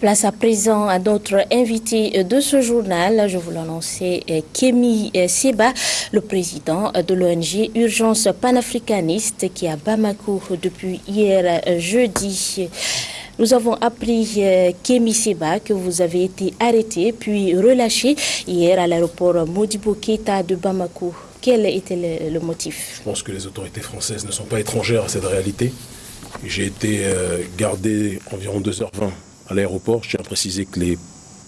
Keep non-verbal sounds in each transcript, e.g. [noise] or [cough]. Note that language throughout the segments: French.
Place à présent à notre invité de ce journal. Je vous l'annonçais, Kémy Seba, le président de l'ONG Urgence panafricaniste qui est à Bamako depuis hier jeudi. Nous avons appris, euh, Kémy Seba, que vous avez été arrêté puis relâché hier à l'aéroport Modibo Keita de Bamako. Quel était le, motif? Je pense que les autorités françaises ne sont pas étrangères à cette réalité. J'ai été euh, gardé environ 2h20 à l'aéroport. Je tiens à préciser que les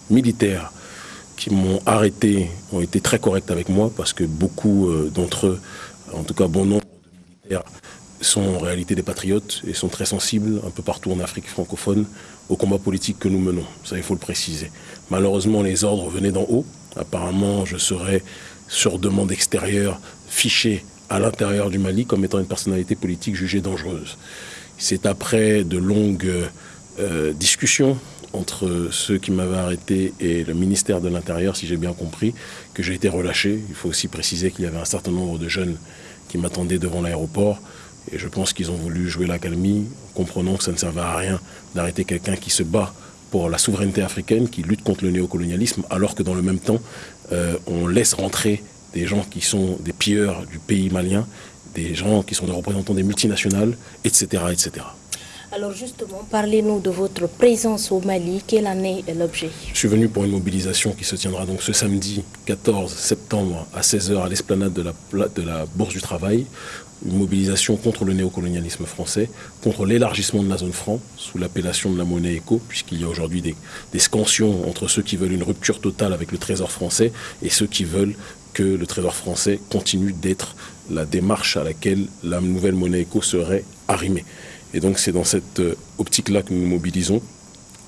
militaires qui m'ont arrêté ont été très corrects avec moi parce que beaucoup euh, d'entre eux, en tout cas bon nombre de militaires, sont en réalité des patriotes et sont très sensibles un peu partout en Afrique francophone au combat politique que nous menons. Ça, il faut le préciser. Malheureusement, les ordres venaient d'en haut. Apparemment, je serais, sur demande extérieure, fiché à l'intérieur du Mali comme étant une personnalité politique jugée dangereuse. C'est après de longues euh, discussions entre ceux qui m'avaient arrêté et le ministère de l'Intérieur, si j'ai bien compris, que j'ai été relâché. Il faut aussi préciser qu'il y avait un certain nombre de jeunes qui m'attendaient devant l'aéroport. Et je pense qu'ils ont voulu jouer l'accalmie, comprenant que ça ne servait à rien d'arrêter quelqu'un qui se bat pour la souveraineté africaine, qui lutte contre le néocolonialisme, alors que dans le même temps, euh, on laisse rentrer des gens qui sont des pilleurs du pays malien, des gens qui sont des représentants des multinationales, etc. etc. Alors justement, parlez-nous de votre présence au Mali. Quelle année est l'objet? Je suis venu pour une mobilisation qui se tiendra donc ce samedi 14 septembre à 16h à l'esplanade de la, de la Bourse du Travail une mobilisation contre le néocolonialisme français, contre l'élargissement de la zone franc sous l'appellation de la monnaie éco, puisqu'il y a aujourd'hui des, des, scansions entre ceux qui veulent une rupture totale avec le trésor français et ceux qui veulent que le trésor français continue d'être la démarche à laquelle la nouvelle monnaie éco serait arrimée. Et donc c'est dans cette euh, optique-là que nous nous mobilisons,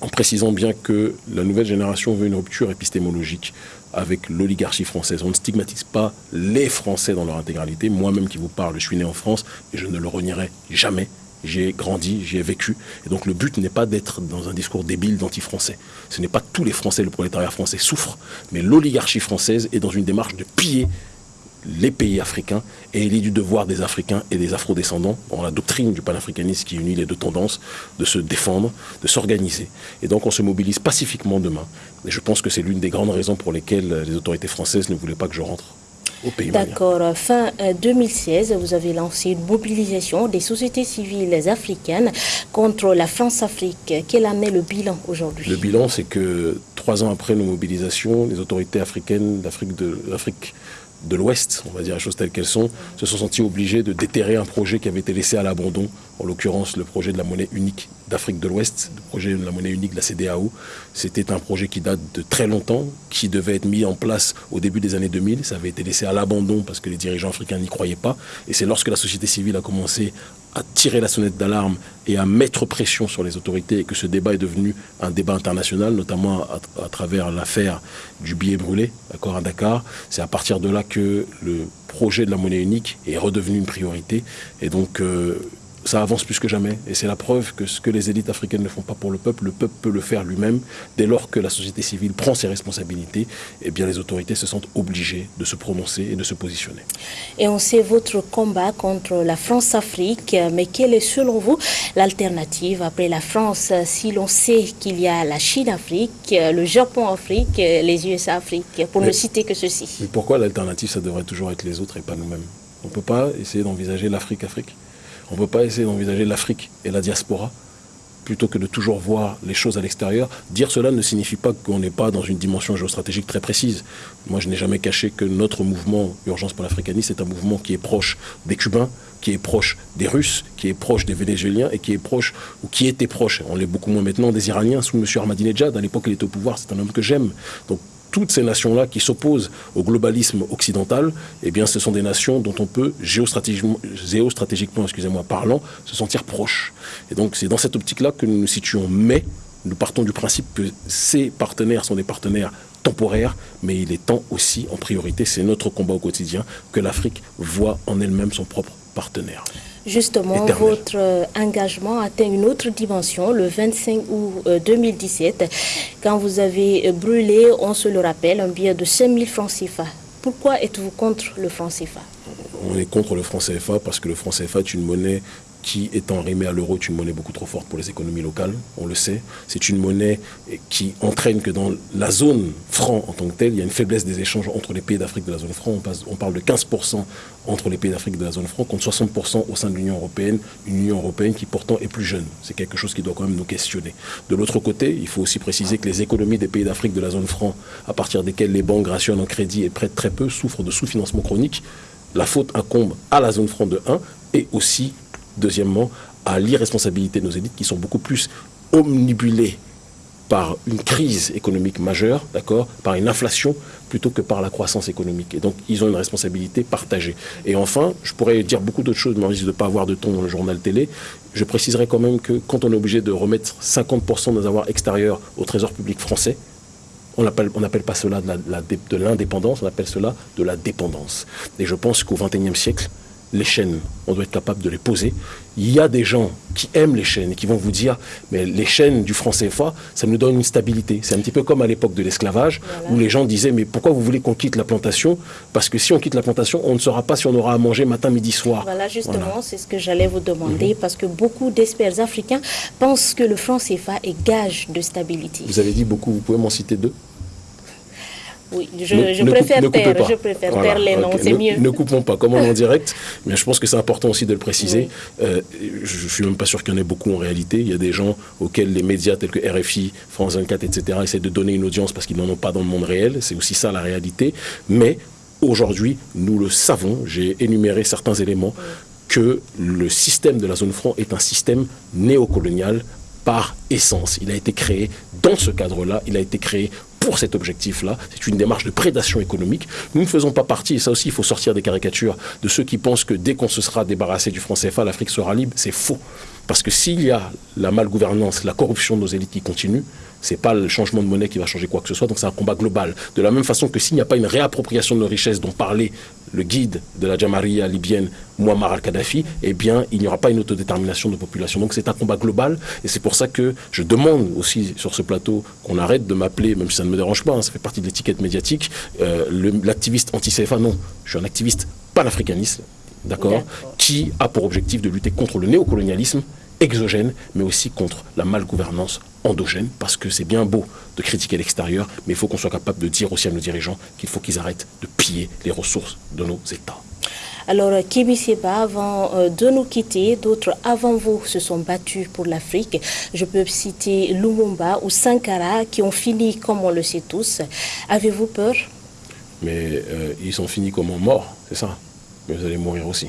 en précisant bien que la nouvelle génération veut une rupture épistémologique avec l'oligarchie française. On ne stigmatise pas les Français dans leur intégralité. Moi-même qui vous parle, je suis né en France et je ne le renierai jamais. J'ai grandi, j'ai vécu. Et donc le but n'est pas d'être dans un discours débile d'anti-français. Ce n'est pas tous les Français, le prolétariat français souffre, mais l'oligarchie française est dans une démarche de piller les pays africains et il est du devoir des Africains et des Afro-descendants, dans la doctrine du panafricanisme qui unit les deux tendances, de se défendre, de s'organiser. Et donc on se mobilise pacifiquement demain. Et je pense que c'est l'une des grandes raisons pour lesquelles les autorités françaises ne voulaient pas que je rentre au pays. D'accord. Fin 2016, euh, vous avez lancé une mobilisation des sociétés civiles africaines contre la France-Afrique. Quel en est le bilan aujourd'hui? Le bilan, c'est que trois ans après nos mobilisations, les autorités africaines d'Afrique de l'Afrique de l'Ouest, on va dire les choses telles qu'elles sont, se sont sentis obligés de déterrer un projet qui avait été laissé à l'abandon, en l'occurrence le projet de la monnaie unique d'Afrique de l'Ouest, le projet de la monnaie unique de la CDAO. C'était un projet qui date de très longtemps, qui devait être mis en place au début des années 2000. Ça avait été laissé à l'abandon parce que les dirigeants africains n'y croyaient pas. Et c'est lorsque la société civile a commencé à tirer la sonnette d'alarme et à mettre pression sur les autorités et que ce débat est devenu un débat international, notamment à, travers l'affaire du billet brûlé, d'accord, à Dakar. C'est à partir de là que le projet de la monnaie unique est redevenu une priorité. Et donc, euh, ça avance plus que jamais. Et c'est la preuve que ce que les élites africaines ne font pas pour le peuple, le peuple peut le faire lui-même. Dès lors que la société civile prend ses responsabilités, eh bien les autorités se sentent obligées de se prononcer et de se positionner. Et on sait votre combat contre la France-Afrique, mais quelle est selon vous l'alternative après la France si l'on sait qu'il y a la Chine-Afrique, le Japon-Afrique, les USA-Afrique, pour ne citer que ceci? Mais pourquoi l'alternative, ça devrait toujours être les autres et pas nous-mêmes? On ne peut pas essayer d'envisager l'Afrique-Afrique? On ne peut pas essayer d'envisager l'Afrique et la diaspora plutôt que de toujours voir les choses à l'extérieur. Dire cela ne signifie pas qu'on n'est pas dans une dimension géostratégique très précise. Moi, je n'ai jamais caché que notre mouvement Urgence pour l'Africanisme est un mouvement qui est proche des Cubains, qui est proche des Russes, qui est proche des Vénézuéliens et qui est proche, ou qui était proche, on l'est beaucoup moins maintenant, des Iraniens sous M. Ahmadinejad. À l'époque, il était au pouvoir, c'est un homme que j'aime. Toutes ces nations-là qui s'opposent au globalisme occidental, eh ce sont des nations dont on peut, géostratégiquement, parlant, se sentir proche. Et donc, c'est dans cette optique-là que nous nous situons. Mais, nous partons du principe que ces partenaires sont des partenaires temporaires, mais il est temps aussi, en priorité, c'est notre combat au quotidien, que l'Afrique voit en elle-même son propre partenaire. Justement, votre euh, engagement atteint une autre dimension le 25 août 2017, euh, quand vous avez euh, brûlé, on se le rappelle, un billet de 5000 francs CFA. Pourquoi êtes-vous contre le franc CFA On est contre le franc CFA parce que le franc CFA est une monnaie qui, étant arrimée à l'euro, est une monnaie beaucoup trop forte pour les économies locales, on le sait. C'est une monnaie qui entraîne que dans la zone franc en tant que telle, il y a une faiblesse des échanges entre les pays d'Afrique de la zone franc. On, parle de 15% entre les pays d'Afrique de la zone franc, contre 60% au sein de l'Union européenne, une Union européenne qui pourtant est plus jeune. C'est quelque chose qui doit quand même nous questionner. De l'autre côté, il faut aussi préciser que les économies des pays d'Afrique de la zone franc, à partir desquelles les banques rationnent en crédit et prêtent très peu, souffrent de sous-financement chronique. La faute incombe à la zone franc de 1 et aussi Deuxièmement, à l'irresponsabilité de nos élites qui sont beaucoup plus omnibulées par une crise économique majeure, d'accord, par une inflation, plutôt que par la croissance économique. Et donc, ils ont une responsabilité partagée. Et enfin, je pourrais dire beaucoup d'autres choses, mais on risque de ne pas avoir de ton dans le journal télé. Je préciserai quand même que quand on est obligé de remettre 50% de nos avoirs extérieurs au trésor public français, on n'appelle pas cela de l'indépendance, on appelle cela de la dépendance. Et je pense qu'au XXIe siècle, les chaînes, on doit être capable de les poser. Il y a des gens qui aiment les chaînes et qui vont vous dire, mais les chaînes du franc CFA, ça nous donne une stabilité. C'est un petit peu comme à l'époque de l'esclavage, où les gens disaient, mais pourquoi vous voulez qu'on quitte la plantation? Parce que si on quitte la plantation, on ne saura pas si on aura à manger matin, midi, soir. Voilà, justement, c'est ce que j'allais vous demander, parce que beaucoup d'experts africains pensent que le franc CFA est gage de stabilité. Vous avez dit beaucoup, vous pouvez m'en citer deux? Oui, je, préfère, taire, je préfère les noms, c'est mieux. Ne coupons pas, comme on est en [laughs] direct, mais je pense que c'est important aussi de le préciser. Euh, je ne suis même pas sûr qu'il y en ait beaucoup en réalité. Il y a des gens auxquels les médias tels que RFI, France 24, etc., essaient de donner une audience parce qu'ils n'en ont pas dans le monde réel. C'est aussi ça la réalité. Mais aujourd'hui, nous le savons, j'ai énuméré certains éléments, que le système de la zone franc est un système néocolonial par essence. Il a été créé dans ce cadre-là, il a été créé pour cet objectif-là. C'est une démarche de prédation économique. Nous ne faisons pas partie, et ça aussi il faut sortir des caricatures, de ceux qui pensent que dès qu'on se sera débarrassé du franc CFA, l'Afrique sera libre. C'est faux. Parce que s'il y a la malgouvernance, la corruption de nos élites qui continue, c'est pas le changement de monnaie qui va changer quoi que ce soit, donc c'est un combat global. De la même façon que s'il n'y a pas une réappropriation de nos richesses dont parlait le guide de la Jamaria libyenne, Muammar al-Kadhafi, eh bien, il n'y aura pas une autodétermination de population. Donc c'est un combat global, et c'est pour ça que je demande aussi sur ce plateau qu'on arrête de m'appeler, même si ça ne me dérange pas, hein, ça fait partie de l'étiquette médiatique, euh, l'activiste anti-CFA. Non, je suis un activiste panafricaniste, d'accord, qui a pour objectif de lutter contre le néocolonialisme exogène, mais aussi contre la malgouvernance endogène, parce que c'est bien beau de critiquer l'extérieur, mais il faut qu'on soit capable de dire aussi à nos dirigeants qu'il faut qu'ils arrêtent de piller les ressources de nos États. Alors, Kémy Seba, avant euh, de nous quitter, d'autres avant vous se sont battus pour l'Afrique. Je peux citer Lumumba ou Sankara qui ont fini comme on le sait tous. Avez-vous peur? Mais euh, ils sont finis comme morts, c'est ça. Mais vous allez mourir aussi.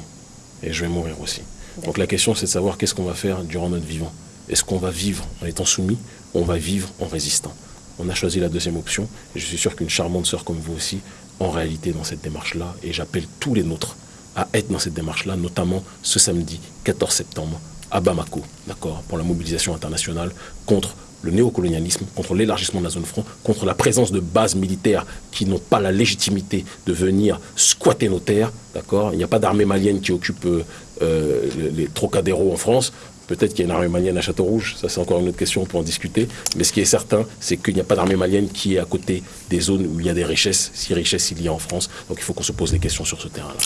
Et je vais mourir aussi. Donc la question, c'est de savoir qu'est-ce qu'on va faire durant notre vivant. Est-ce qu'on va vivre en étant soumis ou on va vivre en résistant On a choisi la deuxième option et je suis sûr qu'une charmante sœur comme vous aussi, en réalité, dans cette démarche-là, et j'appelle tous les nôtres à être dans cette démarche-là, notamment ce samedi 14 septembre à Bamako, d'accord, pour la mobilisation internationale contre le néocolonialisme, contre l'élargissement de la zone franc, contre la présence de bases militaires qui n'ont pas la légitimité de venir squatter nos terres. D'accord Il n'y a pas d'armée malienne qui occupe euh, euh, les Trocadéro en France. Peut-être qu'il y a une armée malienne à Château-Rouge, ça c'est encore une autre question, on peut en discuter. Mais ce qui est certain, c'est qu'il n'y a pas d'armée malienne qui est à côté des zones où il y a des richesses, si richesses il y a en France. Donc il faut qu'on se pose des questions sur ce terrain-là.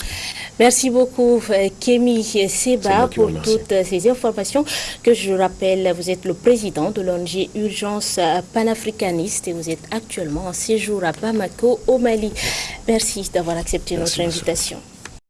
Merci beaucoup, euh, Kémy Seba, pour toutes ces informations. Que je rappelle, vous êtes le président de l'ONG Urgence panafricaniste et vous êtes actuellement en séjour à Bamako, au Mali. Merci d'avoir accepté notre invitation.